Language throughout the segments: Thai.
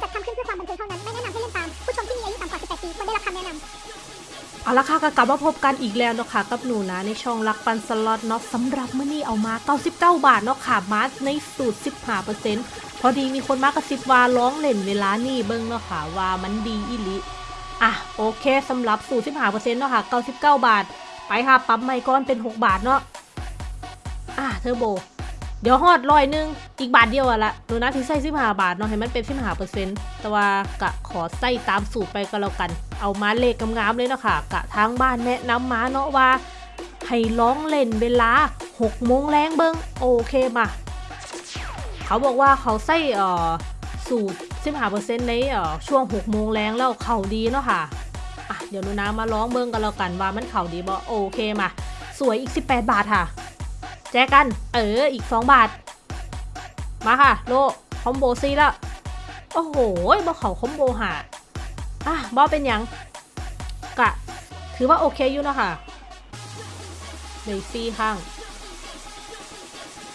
จัดทำขึ้นเพื่อความบันเทิงเท่านั้น ไม่แนะนำให้เล่นตาม ผู้ชมที่มีอายุต่ำกว่า 18 ปีควรได้รับคำแนะนำเอาละค่ะก็กลับมาพบกันอีกแล้วเนาะค่ะกับหนูนะในช่องรักปันสล็อตเนาะสำหรับมื้อนี้เอามา99บาทเนาะค่ะมาในสูตร15%พอดีมีคนมากระซิบว่าร้องเล่นเวลานี่เบิ่งเนาะค่ะว่ามันดีอีหลิอะโอเคสำหรับสูตร15%เนาะค่ะ99บาท ไปค่ะปั๊มไมค์ก้อนเป็น6บาทเนาะอะเทอร์โบ เดี๋ยวฮอดร้อยหนึง อีกบาทเดียวอะละหนูนะที่ใส่สิบห้าบาทเนาะให้มันเป็นสิบห้าเปอร์เซ็นต์แต่ว่ากะขอใส่ตามสูตรไปก็แล้วกัน เอามาเลขงามๆเลยเนาะค่ะ กะทางบ้านแนะนำมาเนาะว่า ให้ร้องเล่นเวลา6โมงแรงเบิงโอเคมา เขาบอกว่าเขาใส่เอ่อสูตร15%ในเอ่อช่วง6โมงแรงแล้วเข่าดีเนาะค่ะอะ เดี๋ยวหนูนะมาร้องเบิงกันแล้วกันว่ามันเข่าดีบ่โอเคมา สวยอีก 18 บาทค่ะ แจกัน เออ อีก 2 บาท มาค่ะ โล คอมโบซีแล้ว โอ้โหบ่เขาคอมโบหาอะบ่เป็นยัง กะ ถือว่าโอเคอยู่เนาะค่ะเลยซีข้าง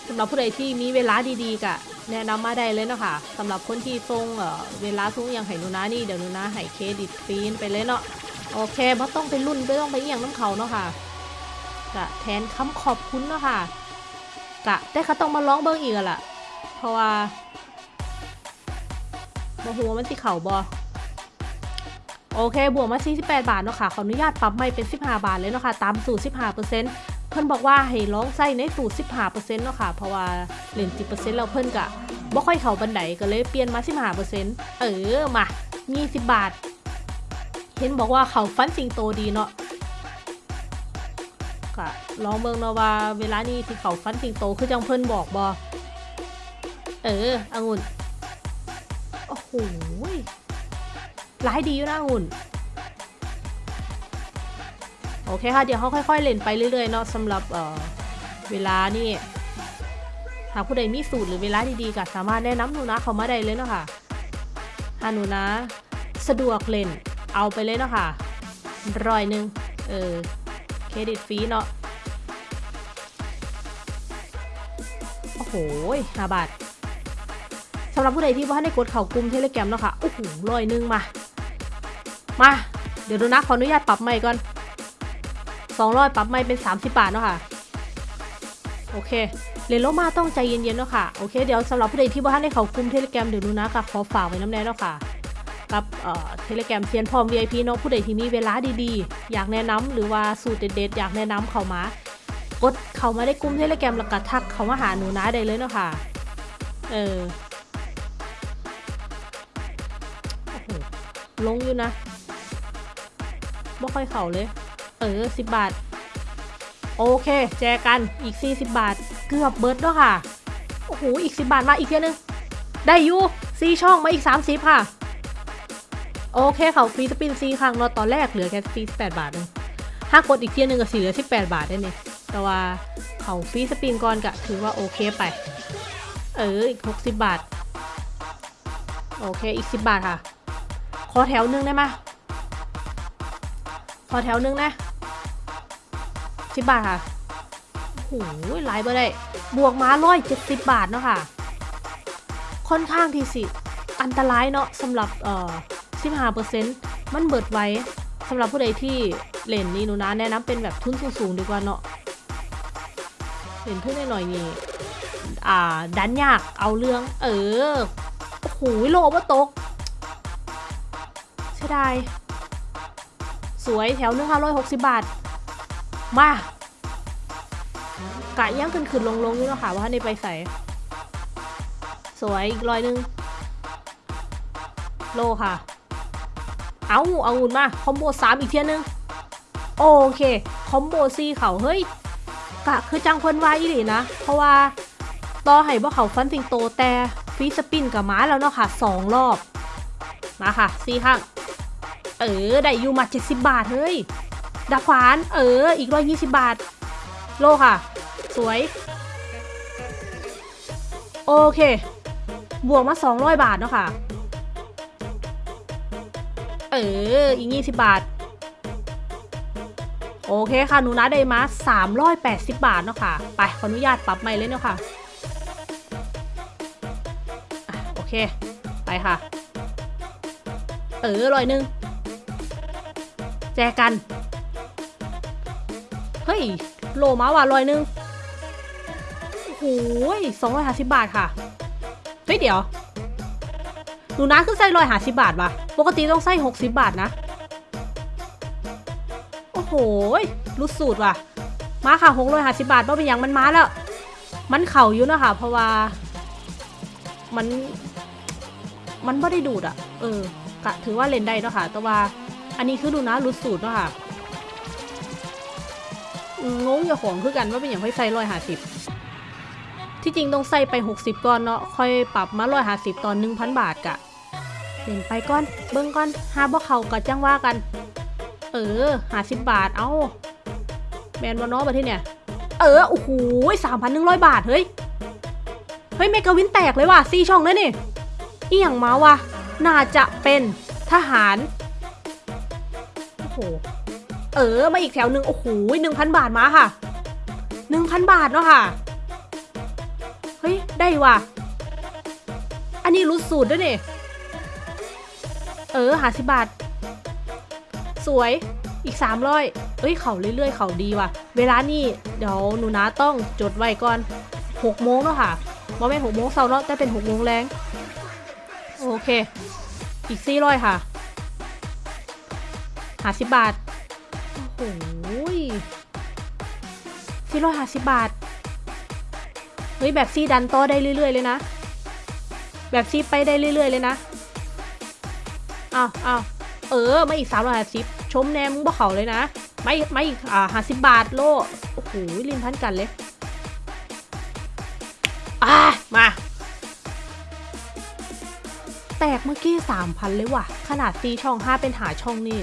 สำหรับผู้ใดที่มีเวลาดีๆกะแนะนำมาได้เลยเนาะค่ะสำหรับคนที่ทรงเออเวลาทุ่งอย่างไห้นูนะนี่เดี๋ยวนูนะให้เครดิตฟรีนไปเลยเนาะโอเคบ่ต้องไปรุ่นไม่ต้องไปเอหย่างน้ำเขาเนาะค่ะกะแทนคำขอบคุณเนาะค่ะ กะ แต่เขาต้องมาร้องเบิ้งอีกล่ะ เพราะว่าบหัวมันสิเข่าบอโอเค บวกมา 48 บาทเนาะค่ะ ขออนุญาตปรับใหม่เป็น 15 บาทเลยเนาะค่ะ ตามสูตร 15%เพิ่นบอกว่าให้ร้องใส่ในสูตร 15%เนาะค่ะ เพราะว่าเล่น10%แล้วเพิ่นกะบ่ค่อยเข่าบันไดก็เลยเปลี่ยนมา 15%เออ มามี10บาท เห็นบอกว่าเขาฟันสิงโตดีเนาะ ก็ลองเบิ่งนาวาเวลานี้ที่เขาฟันสิงโตคือจังเพิ่นบอกบอเออองุ่นโอ้โหร้ายดีอยู่นะองุ่นโอเคค่ะ เดี๋ยวเขาค่อย ๆ เล่นไปเรื่อยๆเนาะสำหรับเอ่อเวลานี่หากผู้ใดมีสูตรหรือเวลาดีๆก็สามารถแนะนำหนูนะเขามาได้เลยเนาะค่ะถ้าหนูนะ สะดวกเล่นเอาไปเลยเนาะค่ะร้อยหนึ่งเออ เครดิตฟรีเนาะ โอ้โหห้าบาทสำหรับผู้ใดที่ว่าได้กดเข่ากลุ่มเทเลแกรมเนาะค่ะ โอ้โหร้อยหนึ่งมา มา เดี๋ยวดูนะ ขออนุญาตปรับใหม่ก่อนสองร้อยปรับใหม่เป็น30บาทเนาะค่ะ โอเคเรนโลมาต้องใจเย็นๆเนาะค่ะ โอเค เดี๋ยวสำหรับผู้ใดที่ว่าได้เข่ากลุ่มเทเลแกรมเดี๋ยวดูนะกับขอฝากไว้น้ำแน่เนาะค่ะ กับเทเลแกรมเซียนพร้อม VIP เนาะผู้ใดที่มีเวลาดีๆ อยากแนะนำหรือว่าสูตรเด็ดๆ อยากแนะนำเขามา กดเขามาได้กลุ่มเทเลแกรมแล้วก็ทักเขามาหาหนูนะได้เลยเนาะค่ะ เออลงอยู่นะไม่ค่อยเข่าเลย เออสิบบาท โอเค แจกันอีก 40 บาท เกือบเบิร์ดแล้วค่ะ โอ้โห อีก 10 บาทมาอีกเทียนึง ได้อยู่ซีช่องมาอีก 30 ค่ะ โอเคเขาฟรีสปินซีครั้งเนาตอนแรกเหลือแค่ฟรีสิบแปดบาทเองถ้ากดอีกเทียหนึงก็สี่เหลือสิบแปดบาทได้เนี่ยแต่ว่าเขาฟรีสปินก่อนก็ถือว่าโอเคไป เอออีกหกสิบบาท โอเคอีกสิบบาทค่ะ ขอแถวหนึงได้ไหมขอแถวหนึงนะสิบบาทค่ะโอ้โหไลายบ่ได้ บวกมาร้อยเจ็ดสิบบาทเนาะค่ะ ค่อนข้างที่สิ อันตรายเนาะสำหรับเอ่อ 15%มันเบิดไว้สำหรับผู้ใดที่เล่นนี่หนูนะแนะนำเป็นแบบทุนสูงๆดีกว่าเนาะเล่นทุนหน่อยๆนี่อ่าดันยากเอาเรื่อง เออโอ้โหโลว่าตกเสียดายสวยแถวหนึงค่ะร้อยหกสิบบาท มากะย่างขึ้นขึ้นลงลงๆอยู่เนาะค่ะว่าในไปใส่สวยอีกร้อยหนึงโลค่ะ เอาเอาหุ่นมาคอมโบสามอีกเทียนึง โอเค คอมโบซีเขาเฮ้ยกะคือจังเพิ่นไว้อีหลีนะ เพราะว่าต่อให้บ่เขาฟันสิงโตแต่ฟีสปินกับม้าแล้วเนาะค่ะสองรอบ มาค่ะซีข้าง เออ ได้อยู่มา70บาท เฮ้ยดาบขวาน เออ อีกร้อยยี่สิบบาท โลค่ะ สวย โอเค บวกมา200บาทเนาะค่ะ เออ อีกยี่สิบบาท โอเคค่ะ หนูนะได้มา380บาทเนาะค่ะ ไป ขออนุญาตปรับใหม่เลยเนาะค่ะอะ โอเค ไปค่ะ เออร้อยหนึ่ง แจกัน เฮ้ย โลมาว่ะร้อยหนึ่งโอ้โหสองร้อยห้าสิบบาทค่ะ เฮ้ย เดี๋ยว หนูนะคือใส่ร้อยหาสิบบาทว่ะ ปกติต้องใส่หกสิบบาทนะ โอ้โหรู้สูตรว่ะ มาค่ะหกร้อยหาสิบบาทว่าะเป็นอย่างมันมาแล้ว มันเข่าอยู่นะคะเพราะว่า มัน มันไม่ได้ดูดอะเออกะถือว่าเล่นได้เนาะค่ะ แต่ว่า อันนี้คือดูนะรู้สูตรเนาะค่ะงงอย่าของคือกันว่าเป็นอย่างค่ใส่ร้อยหาสิบ ที่จริงต้องใส่ไปหกสิบก่อนเนาะค่อยปรับมาร้อยห้าสิบตอนหนึ่งพันบาทกะเล่นไปก่อนเบิ้งก่อนหาบ่เขาก็จังว่ากัน เออห้าสิบบาทเอาแมนบอนอประเทศเนี่ย เออโอ้โหสามพันหนึ่งร้อยบาทเฮ้ยเฮ้ยเมกาวินแตกเลยว่ะสี่ช่องเลยนี่อีหยังมาวะน่าจะเป็นทหารโอ้โหเออมาอีกแถวหนึ่งโอ้โหหนึ่งพันบาทมาค่ะหนึ่งพันบาทเนาะค่ะ ได้ว่ะ อันนี้รู้สูตรด้วยนี่ เออหาสิบบาท สวย อีกสามร้อยเอ้ย เขาเรื่อยๆ เขาดีว่ะ เวลานี่เดี๋ยวหนูนะต้องจดไว้ก่อนหกโมงเนาะค่ะว่าไม่หกโมงเช้าเนาะแต่เป็นหกโมงแรงโอเค อีกสี่ร้อยค่ะหาสิบบาท โอ้โหสี่ร้อยหาสิบบาท ฮ้ยแบบซี่ดันต่อได้เรื่อยๆเลยนะ แบบซี่ไปได้เรื่อยๆเลยนะอ้าวอ้าวเออมาอีกสามร้อยห้าสิบชมแนมมึงบ่เขาเลยนะไม่ไม่อีกอ่าห้าสิบบาทโลโอ้โหลินพันกันเลยอ่ามา แตกเมื่อกี้สามพันเลยว่ะ ขนาดตีช่องห้าเป็นหาช่องนี่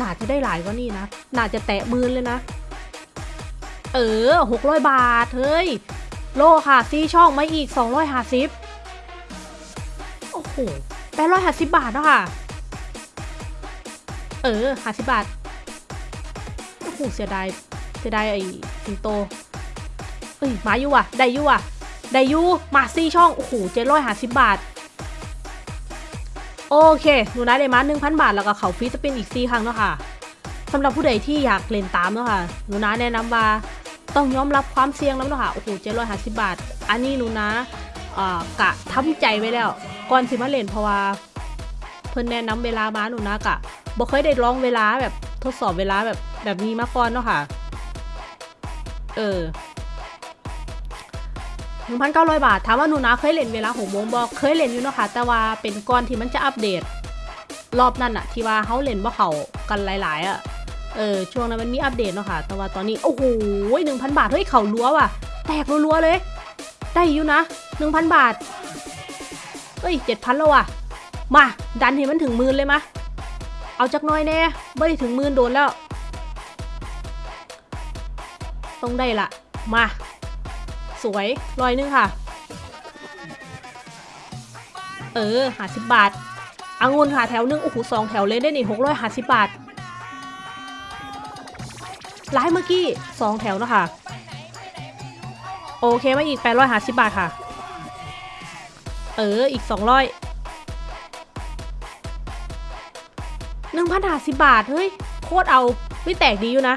น่าจะได้หลายกว่านี่นะ น่าจะแตะมืนเลยนะ เออหกร้อยบาท เฮ้ย โลค่ะซีช่องมาอีกสองร้อยห้าสิบโอ้โหแปดร้อยห้าสิบบาทเนาะค่ะ เออห้าสิบบาท โอ้โห เสียดาย เสียดายไอ้สิงโต เอ้ย มาอยู่ว่ะ ได้อยู่ว่ะ ได้อยู่มาซี่ช่อง โอ้โหเจ็ดร้อยห้าสิบบาท โอเค หนูนะได้มาหนึ่งพันบาท แล้วก็เขาฟรีสปินอีกสี่ครั้งเนาะค่ะสำหรับผู้ใดที่อยากเล่นตามเนาะค่ะ หนูนะแนะนำว่า ต้องยอมรับความเสี่ยงแล้วนาะคะโอ้โหเจ็ดร้อยห้าสิบบาท อันนี้หนูนะกะทำใจไว้แล้ว ก่อนสิมาเล่นเพราะว่า เพิ่นแนะนำเวลามาหนูนะกะบ่เคยได้ลองเวลาแบบทดสอบเวลาแบบแบบนี้มาก่อนเนาะค่ะ เออหนึ่งพันเก้าร้อยบาท ถามว่าหนูนะเคยเล่นเวลาหกโมงบอกเคยเล่นอยู่เนาะค่ะ แต่ว่าเป็นก่อนที่มันจะอัปเดต รอบนั้นอะที่ว่าเขาเล่นว่าเขากันหลาย ๆอะ เออช่วงนั้นมันมีอัปเดตเนาะค่ะ แต่ว่าตอนนี้โอ้โหหนึ่งพันบาทเฮ้ยเข่ารัวว่ะ แตกรัวๆเลย ได้อยู่นะหนึ่งพันบาทเอ้ยเจ็ดพันแล้วว่ะ มาดันให้มันถึงหมื่นเลยมะเอาจักน้อยแน่ไม่ได้ถึงหมื่นโดนแล้วต้องได้ละมา สวยร้อยนึงค่ะ เออหาสิบบาทอางุนค่ะแถวหนึงโอ้โหสองแถวเลยได้นี่หกร้อยหาสิบบาท ร้ายเมื่อกี้สองแถวเนอะค่ะ โอเคมาอีกแปดร้อยหาสิบบาทค่ะ เอออีกสองร้อยหนึ่งพันหาสิบบาท เฮ้ย โคตรเอาไม่แตกดีอยู่นะ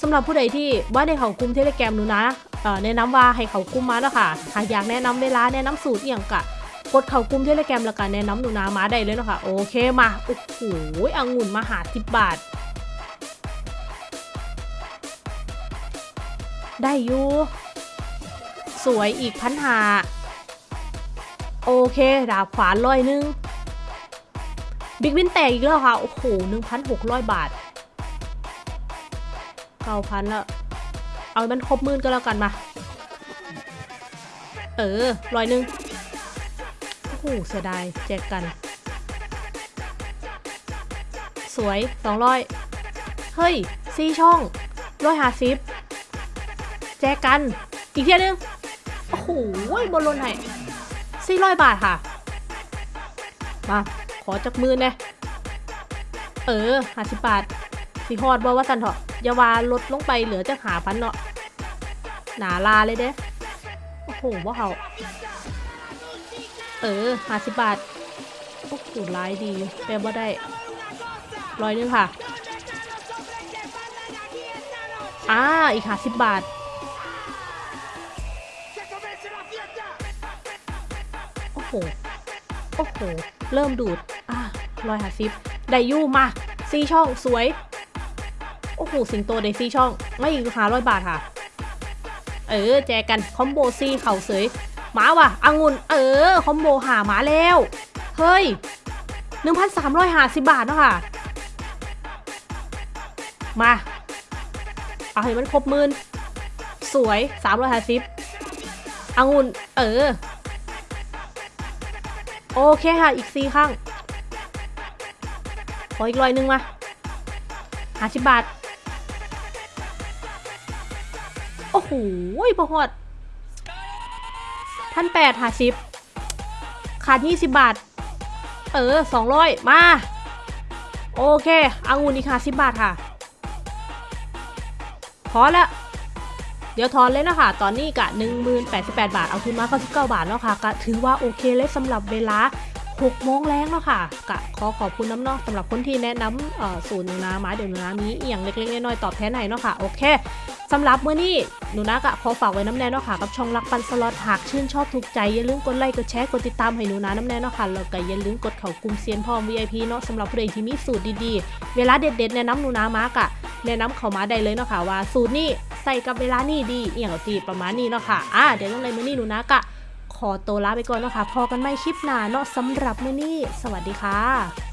สำหรับผู้ใดที่ว่าในเขากลุ่มเทเลแกรมหนูนะเอ่อแนะนำว่าให้เขากลุ่มมาแล้วค่ะหากอยากแนะนำเวลาแนะนำสูตรอย่างกะกดเขากลุ่มเทเลแกรมแล้วกันแนะนำหนูนามาได้เลยเนาะค่ะโอเคมาโอ้โหองุ่นมาหาสิบบาท ได้อยู่ สวยอีกพันหาโอเค ดาบขวานร้อยหนึง บิ๊กวินแตกอีกแล้วค่ะ โอ้โหหนึ่งพันหกร้อยบาทเก้าพันล้วเอามันครบมื่นก็แล้วกันมา เออร้อยหนึ่งโอ้โหเสียดาย แจกกัน สวยสองร้อยเฮ้ยสี่ช่องร้อยห้าสิบ แจกกัน อีกเทียนึง โอ้โหบนลนให้สี่ร้อยบาทค่ะ มา ขอจักมือเนี่ยเออห้าสิบบาท สีฮอดบ่ว่าสันเถอะยาวาลดลงไปเหลือจะหาพันเนาะ หนาลาเลยเด้ โอ้โหว่าเขาเออห้าสิบบาทโอ้โหร้ายดีแต่ว่าได้ร้อยหนึงค่ะ อ่า อีกค่ะสิบบาท โอ้โห โอ้โห เริ่มดูด อะร้อยหาสิบไดยูมาซีช่องสวย โอ้โห สิงโตไดซีช่อง ไม่อีกหาร้อยบาทค่ะ เออ แจกัน คอมโบซีเข่าเสยหมาว่ะอังุนเออ คอมโบหาหมาแล้ว เฮ้ย 1,350 บาทเนาะค่ะ มา เอาให้มันครบหมื่นสวย 350อังุนเออ โอเคค่ะ อีกสี่ข้างขออีกร้อยหนึ่งมาห้าสิบบาท โอ้โหพอหอดพันแปดห้าสิบขาดยี่สิบบาท เออสองร้อยมา โอเคเอางูนี่ค่ะสิบบาทค่ะ พอแล้ว เดี๋ยวทอนเลยนะคะตอนนี้กะ1088 บาท เอาทุนมา99บาทแล้วค่ะกะถือว่าโอเคเลยสำหรับเวลา6โมงแรงแล้วค่ะกะขอขอบคุณน้ำนอกสำหรับคนที่แนะนำเอ่อสูตรหนูนามาเดี๋ยวหนูนามีอหย่างเล็กๆน้อยๆตอบแทนให้เนาะค่ะโอเคสำหรับมื้อนี้หนูนากะขอฝากไว้น้ำแน่เนาะค่ะกับช่องรักปันสล็อตหากชื่นชอบถูกใจอย่าลืมกดไลค์กดแชร์กดติดตามให้หนูนาน้ำแน่เนาะค่ะแล้วก็อย่าลืมกดเข้ากลุ่มเซียนพร้อม VIP เนาะสำหรับผู้ใดที่มีสูตรดีๆ เวลาเด็ดๆแนะนำหนูนามากะ แนะนำเขามาได้เลยเนาะค่ะว่าสูตรนี้ใส่กับเวลานี่ดีเอี่ยงตีประมาณนี้เนาะค่ะอ่าเดี๋ยวยังไงมื้อนี้หนูนะกะขอตัวลาไปก่อนเนาะค่ะพอกันไม่คลิปหน้าเนาะสำหรับมื้อนี้ สวัสดีค่ะ